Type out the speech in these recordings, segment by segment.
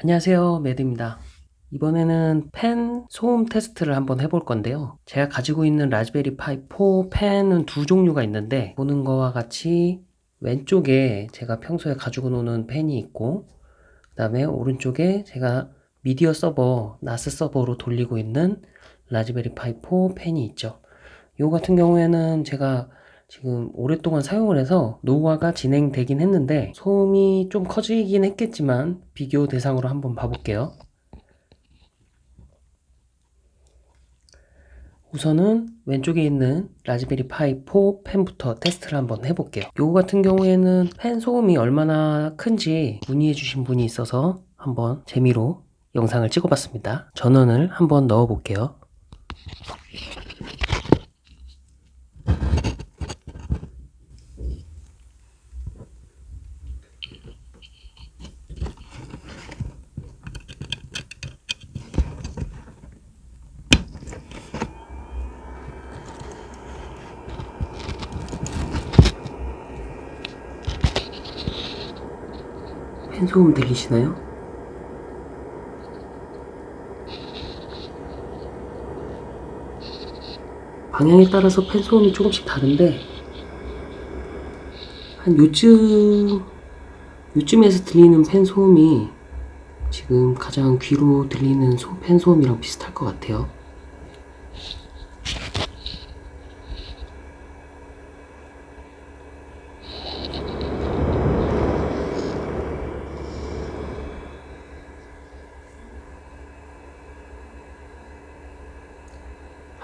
안녕하세요 매드입니다. 이번에는 팬 소음 테스트를 한번 해볼 건데요. 제가 가지고 있는 라즈베리 파이 4 팬은 두 종류가 있는데 보는 거와 같이 왼쪽에 제가 평소에 가지고 노는 팬이 있고 그 다음에 오른쪽에 제가 미디어 서버 NAS 서버로 돌리고 있는 라즈베리 파이 4 팬이 있죠. 요 같은 경우에는 제가 지금 오랫동안 사용을 해서 노후화가 진행되긴 했는데 소음이 좀 커지긴 했겠지만 비교 대상으로 한번 봐볼게요. 우선은 왼쪽에 있는 라즈베리 파이 4 펜부터 테스트를 한번 해볼게요. 요거 같은 경우에는 펜 소음이 얼마나 큰지 문의해 주신 분이 있어서 한번 재미로 영상을 찍어봤습니다. 전원을 한번 넣어 볼게요 펜 소음 들리시나요? 방향에 따라서 펜 소음이 조금씩 다른데 한 요쯤 요쯤에서 들리는 펜 소음이 지금 가장 귀로 들리는 소, 펜 소음이랑 비슷할 것 같아요.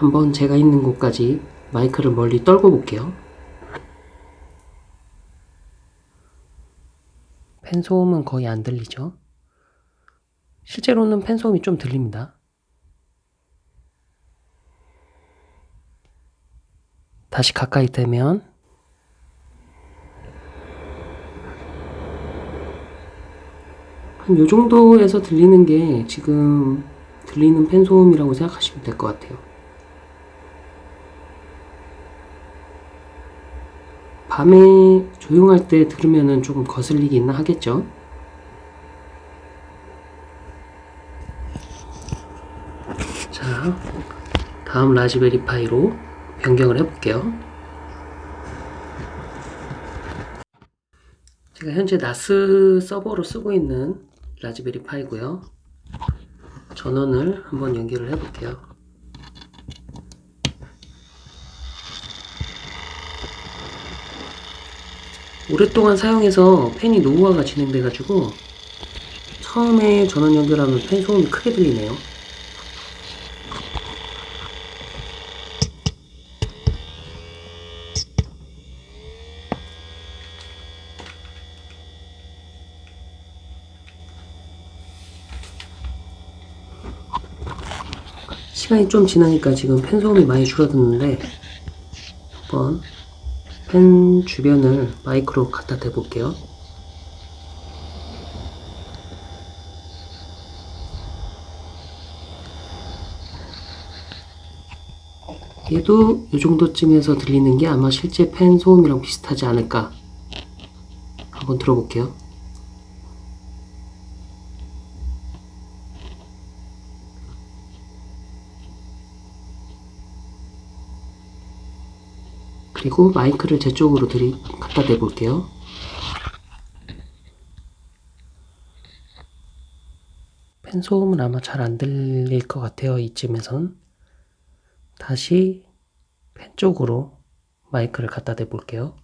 한번 제가 있는 곳까지 마이크를 멀리 떨고 볼게요. 펜 소음은 거의 안 들리죠? 실제로는 펜 소음이 좀 들립니다. 다시 가까이 대면 한 요 정도에서 들리는 게 지금 들리는 펜 소음이라고 생각하시면 될 것 같아요. 밤에 조용할 때 들으면 조금 거슬리긴 하겠죠. 자, 다음 라즈베리 파이로 변경을 해볼게요. 제가 현재 나스 서버로 쓰고 있는 라즈베리 파이고요. 전원을 한번 연결을 해볼게요. 오랫동안 사용해서 팬이 노후화가 진행돼가지고 처음에 전원 연결하면 팬 소음이 크게 들리네요. 시간이 좀 지나니까 지금 팬 소음이 많이 줄어들는데 한번 펜 주변을 마이크로 갖다 대 볼게요. 얘도 이 정도쯤에서 들리는 게 아마 실제 펜 소음이랑 비슷하지 않을까 한번 들어볼게요. 그리고 마이크를 제 쪽으로 들이 갖다 대 볼게요. 펜 소음은 아마 잘 안 들릴 것 같아요. 이쯤에선. 다시 펜 쪽으로 마이크를 갖다 대 볼게요.